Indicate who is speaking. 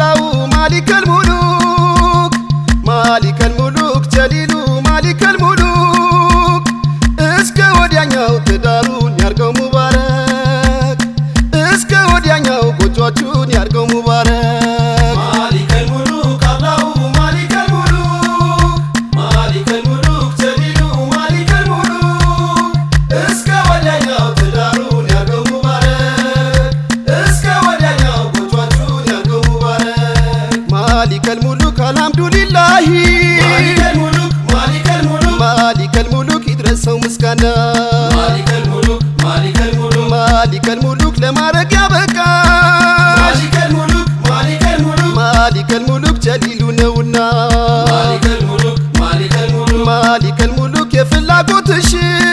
Speaker 1: ማሊከል ሙሉክ ማሊከል ሙሉክ ጀሊሉ ማሊከል ሙሉክ። እስከ ወዲያኛው ትዳሩን ያርገው ሙባረክ። እስከ ወዲያኛው ጎጆቹን ያርገው ሙባረክ
Speaker 2: ሙሉክ
Speaker 1: አልሐምዱሊላሂ
Speaker 2: ማሊከል ሙሉክ ይድረሰው ምስጋና።
Speaker 1: ማሊከል ሙሉክ ለማድረግ ያበቃ።
Speaker 2: ማሊከል ሙሉክ ጀሊሉ ነውና።
Speaker 1: ማሊከል ሙሉክ የፍላጎትሽ